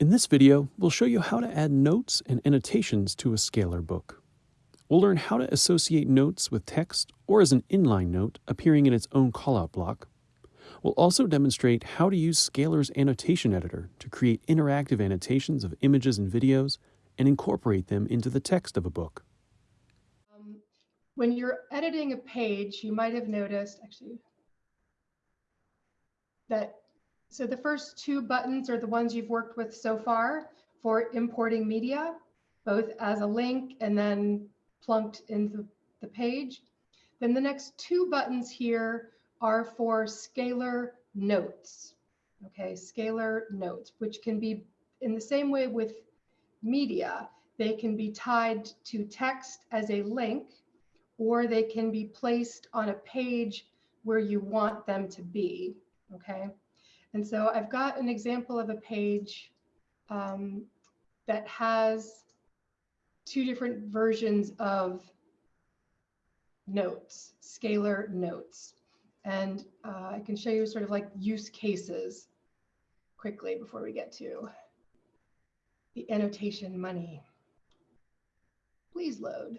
In this video, we'll show you how to add notes and annotations to a Scalar book. We'll learn how to associate notes with text or as an inline note appearing in its own callout block. We'll also demonstrate how to use Scalar's annotation editor to create interactive annotations of images and videos and incorporate them into the text of a book. Um, when you're editing a page, you might have noticed actually that so the first two buttons are the ones you've worked with so far for importing media, both as a link and then plunked into the page. Then the next two buttons here are for scalar notes. Okay, scalar notes, which can be in the same way with media, they can be tied to text as a link, or they can be placed on a page where you want them to be. Okay. And so I've got an example of a page um, that has two different versions of notes, scalar notes. And uh, I can show you sort of like use cases quickly before we get to the annotation money. Please load.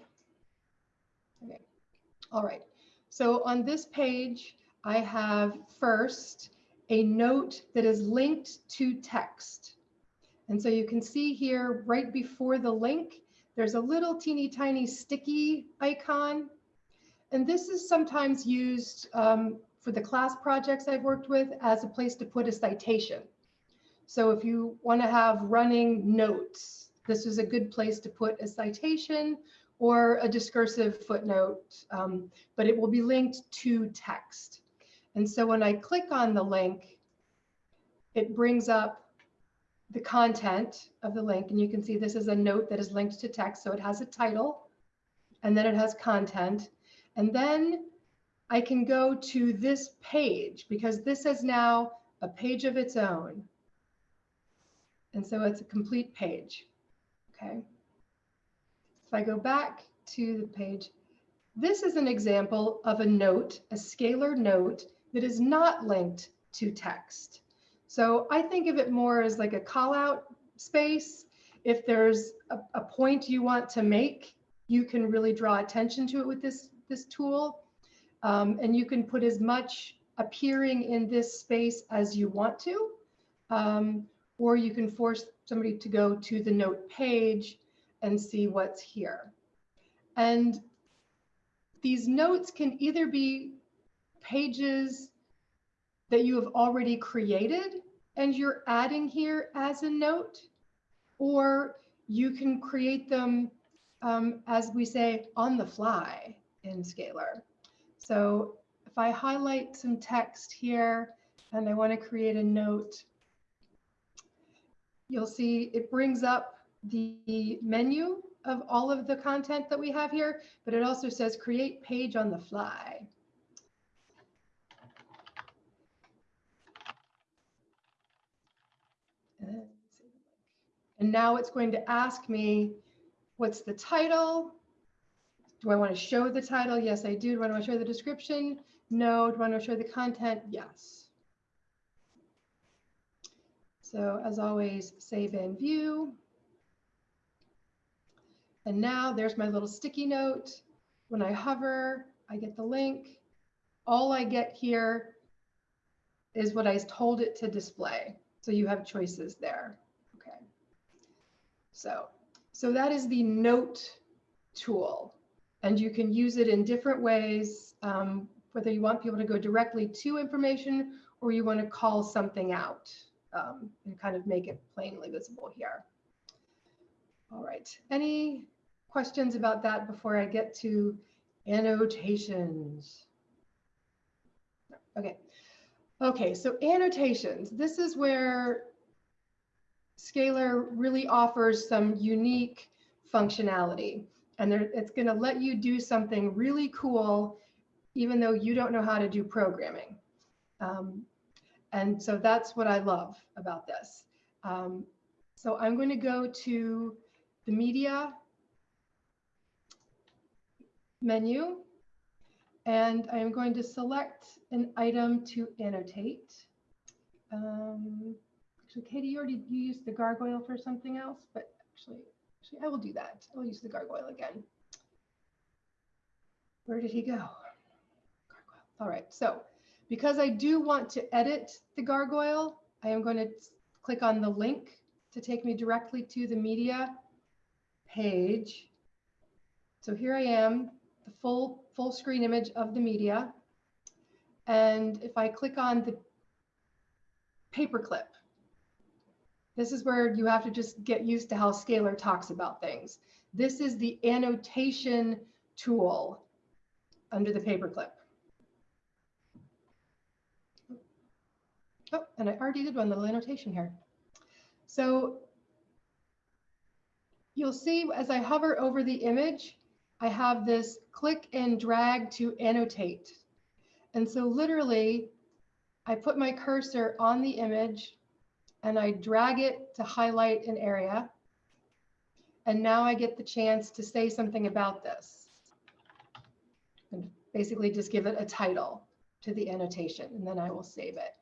Okay, all right. So on this page, I have first a note that is linked to text. And so you can see here right before the link, there's a little teeny tiny sticky icon. And this is sometimes used um, for the class projects I've worked with as a place to put a citation. So if you want to have running notes, this is a good place to put a citation or a discursive footnote, um, but it will be linked to text. And so when I click on the link, it brings up the content of the link. And you can see this is a note that is linked to text. So it has a title and then it has content. And then I can go to this page because this is now a page of its own. And so it's a complete page. Okay. If I go back to the page, this is an example of a note, a scalar note that is not linked to text. So I think of it more as like a call out space. If there's a, a point you want to make, you can really draw attention to it with this, this tool. Um, and you can put as much appearing in this space as you want to. Um, or you can force somebody to go to the note page and see what's here. And these notes can either be pages that you have already created and you're adding here as a note, or you can create them, um, as we say, on the fly in Scalar. So if I highlight some text here and I want to create a note, you'll see it brings up the menu of all of the content that we have here, but it also says create page on the fly. And now it's going to ask me, what's the title? Do I want to show the title? Yes, I do. Do I want to show the description? No. Do I want to show the content? Yes. So as always, save and view. And now there's my little sticky note. When I hover, I get the link. All I get here is what I told it to display. So you have choices there. Okay. So, so that is the note tool. And you can use it in different ways, um, whether you want people to go directly to information or you want to call something out um, and kind of make it plainly visible here. All right, any questions about that before I get to annotations? Okay, Okay, so annotations. This is where Scalar really offers some unique functionality. And there, it's going to let you do something really cool, even though you don't know how to do programming. Um, and so that's what I love about this. Um, so I'm going to go to the media menu and I'm going to select an item to annotate. Um, actually, Katie, you already you used the gargoyle for something else, but actually, actually, I will do that. I'll use the gargoyle again. Where did he go? Gargoyle. All right, so because I do want to edit the gargoyle, I am going to click on the link to take me directly to the media page. So here I am, the full full screen image of the media. And if I click on the paperclip, this is where you have to just get used to how Scalar talks about things. This is the annotation tool under the paperclip. Oh, and I already did one little annotation here. So you'll see as I hover over the image, I have this click and drag to annotate. And so literally, I put my cursor on the image and I drag it to highlight an area. And now I get the chance to say something about this. And basically just give it a title to the annotation, and then I will save it.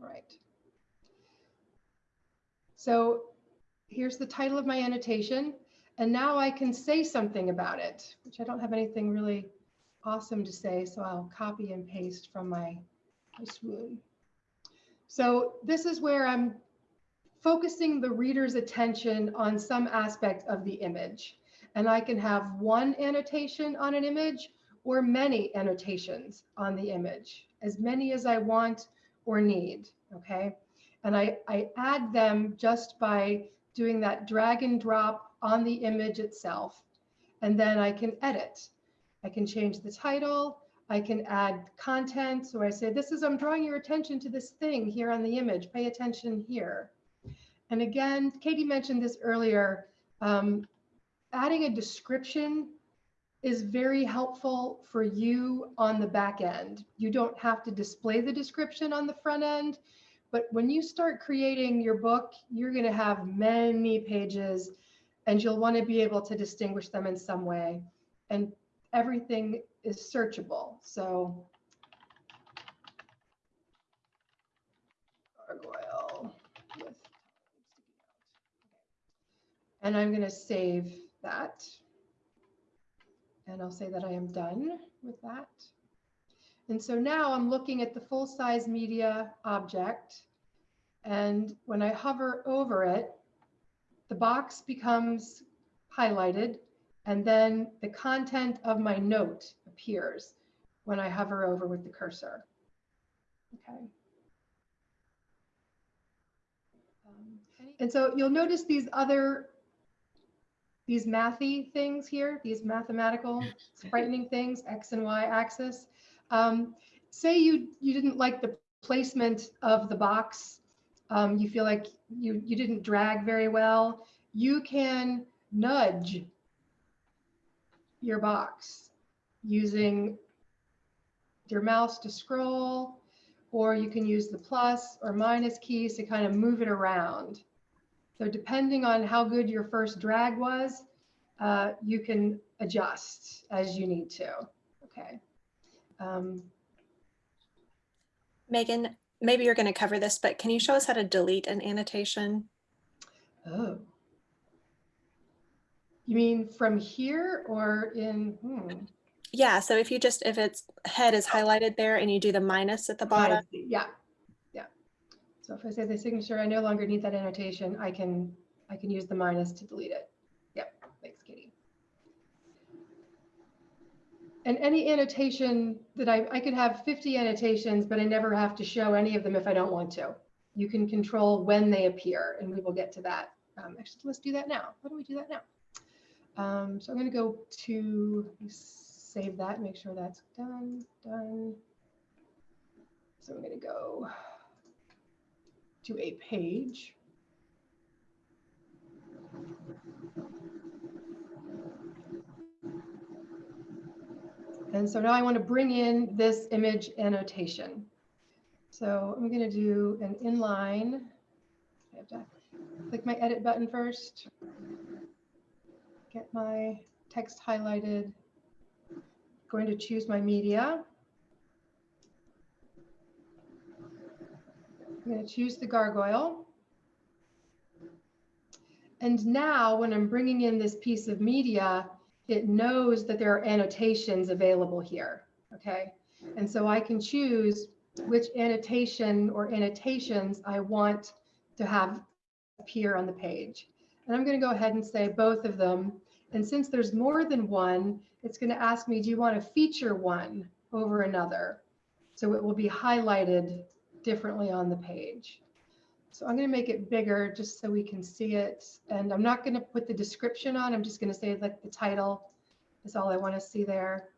All right. So here's the title of my annotation. And now I can say something about it, which I don't have anything really awesome to say. So I'll copy and paste from my, swoon. So this is where I'm focusing the reader's attention on some aspect of the image. And I can have one annotation on an image or many annotations on the image, as many as I want or need, okay? And I, I add them just by doing that drag and drop on the image itself. And then I can edit. I can change the title. I can add content. So I say, this is, I'm drawing your attention to this thing here on the image. Pay attention here. And again, Katie mentioned this earlier. Um, adding a description is very helpful for you on the back end. You don't have to display the description on the front end, but when you start creating your book, you're going to have many pages and you'll want to be able to distinguish them in some way. And everything is searchable. So and I'm going to save that. And I'll say that I am done with that. And so now I'm looking at the full size media object. And when I hover over it, the box becomes highlighted and then the content of my note appears when I hover over with the cursor. Okay. Um, and so you'll notice these other, these mathy things here, these mathematical frightening things, X and Y axis. Um, say you, you didn't like the placement of the box, um, you feel like you, you didn't drag very well, you can nudge your box using your mouse to scroll, or you can use the plus or minus keys to kind of move it around. So depending on how good your first drag was, uh, you can adjust as you need to. Okay. Um, Megan, maybe you're going to cover this, but can you show us how to delete an annotation? oh. You mean from here or in? Hmm. Yeah, so if you just, if its head is highlighted there and you do the minus at the bottom. Yeah, yeah. So if I say the signature, I no longer need that annotation. I can I can use the minus to delete it. And any annotation that I, I could have 50 annotations, but I never have to show any of them if I don't want to. You can control when they appear, and we will get to that. Um, actually, let's do that now. How don't we do that now? Um, so I'm going to go to save that, make sure that's done, done. So I'm going to go to a page. And so now I want to bring in this image annotation. So I'm going to do an inline. I have to click my edit button first. Get my text highlighted. Going to choose my media. I'm going to choose the gargoyle. And now when I'm bringing in this piece of media, it knows that there are annotations available here, okay? And so I can choose which annotation or annotations I want to have appear on the page. And I'm going to go ahead and say both of them. And since there's more than one, it's going to ask me, do you want to feature one over another? So it will be highlighted differently on the page. So I'm going to make it bigger just so we can see it. And I'm not going to put the description on. I'm just going to say like the title is all I want to see there.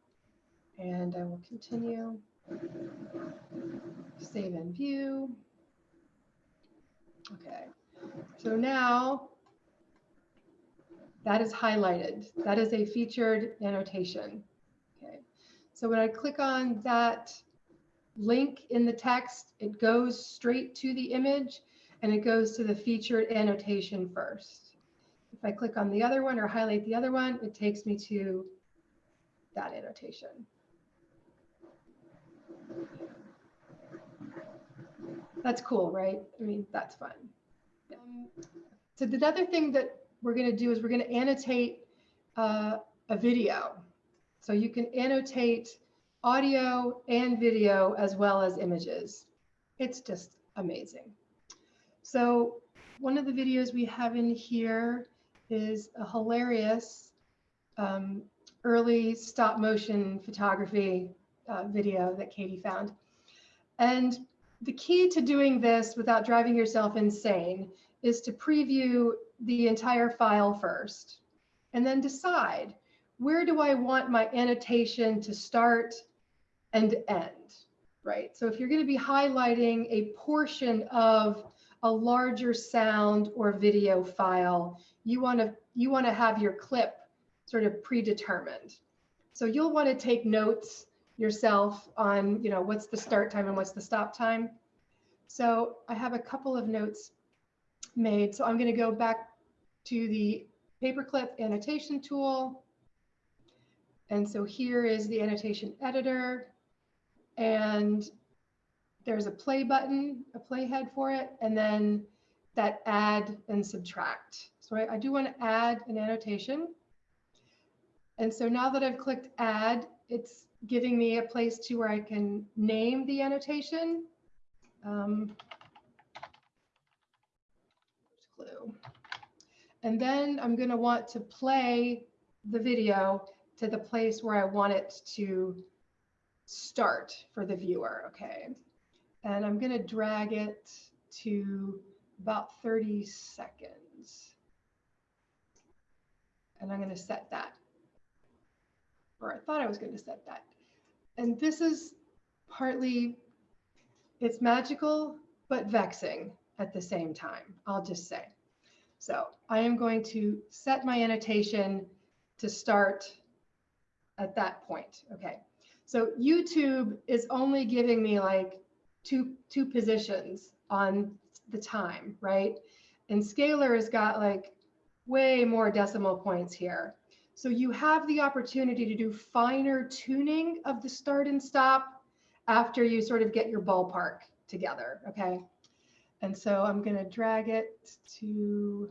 And I will continue. Save and view. Okay. So now that is highlighted. That is a featured annotation. Okay. So when I click on that link in the text, it goes straight to the image and it goes to the featured annotation first. If I click on the other one or highlight the other one, it takes me to that annotation. That's cool, right? I mean, that's fun. So the other thing that we're going to do is we're going to annotate uh, a video. So you can annotate audio and video as well as images. It's just amazing. So one of the videos we have in here is a hilarious um, early stop motion photography uh, video that Katie found. And the key to doing this without driving yourself insane is to preview the entire file first and then decide where do I want my annotation to start and end, right? So if you're going to be highlighting a portion of a larger sound or video file, you want to you want to have your clip sort of predetermined. So you'll want to take notes yourself on, you know, what's the start time and what's the stop time. So I have a couple of notes made. So I'm going to go back to the paperclip annotation tool. And so here is the annotation editor. And there's a play button, a playhead for it, and then that add and subtract. So I, I do want to add an annotation. And so now that I've clicked add, it's giving me a place to where I can name the annotation. Um, clue. And then I'm going to want to play the video to the place where I want it to start for the viewer. Okay. And I'm going to drag it to about 30 seconds. And I'm going to set that. Or I thought I was going to set that. And this is partly, it's magical, but vexing at the same time, I'll just say. So I am going to set my annotation to start at that point. Okay. So YouTube is only giving me like two, two positions on the time, right? And Scalar has got like way more decimal points here. So you have the opportunity to do finer tuning of the start and stop after you sort of get your ballpark together, okay? And so I'm gonna drag it to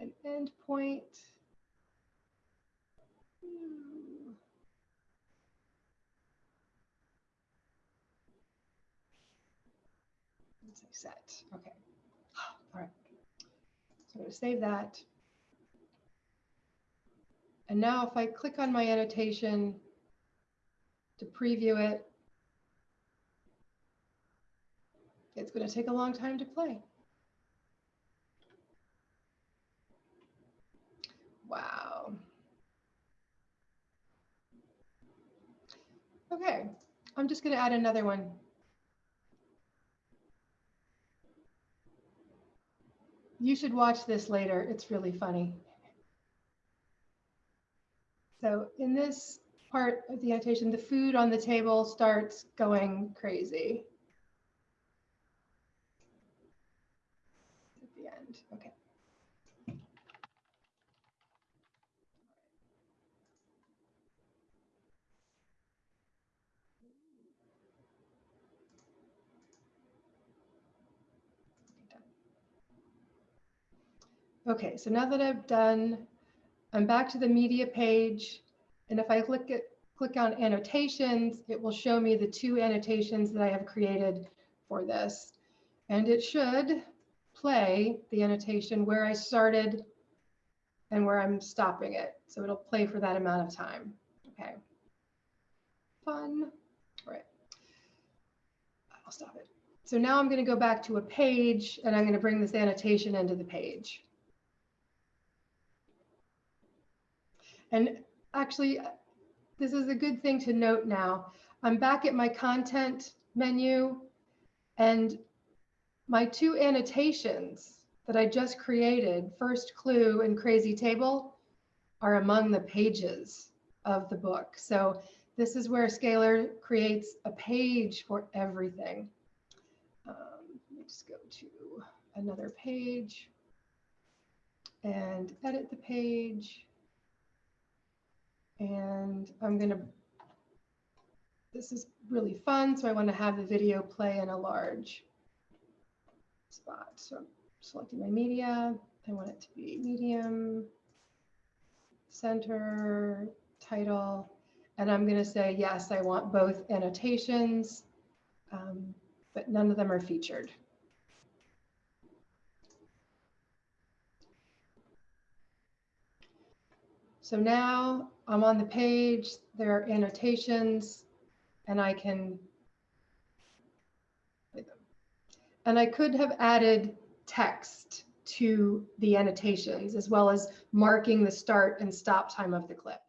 an endpoint. Let's say set, okay. All right, so I'm gonna save that. And now if I click on my annotation to preview it, it's going to take a long time to play. Wow. Okay, I'm just going to add another one. You should watch this later. It's really funny. So in this part of the annotation, the food on the table starts going crazy. At the end, okay. Okay, so now that I've done, I'm back to the media page. And if I click click on annotations, it will show me the two annotations that I have created for this. And it should play the annotation where I started and where I'm stopping it. So it'll play for that amount of time. Okay. Fun. All right. I'll stop it. So now I'm going to go back to a page and I'm going to bring this annotation into the page. And actually, this is a good thing to note now. I'm back at my content menu and my two annotations that I just created, First Clue and Crazy Table, are among the pages of the book. So this is where Scalar creates a page for everything. Um, let's go to another page and edit the page. And I'm going to, this is really fun. So I want to have the video play in a large spot. So I'm selecting my media. I want it to be medium, center, title. And I'm going to say, yes, I want both annotations, um, but none of them are featured. So now I'm on the page, there are annotations, and I can and I could have added text to the annotations as well as marking the start and stop time of the clip.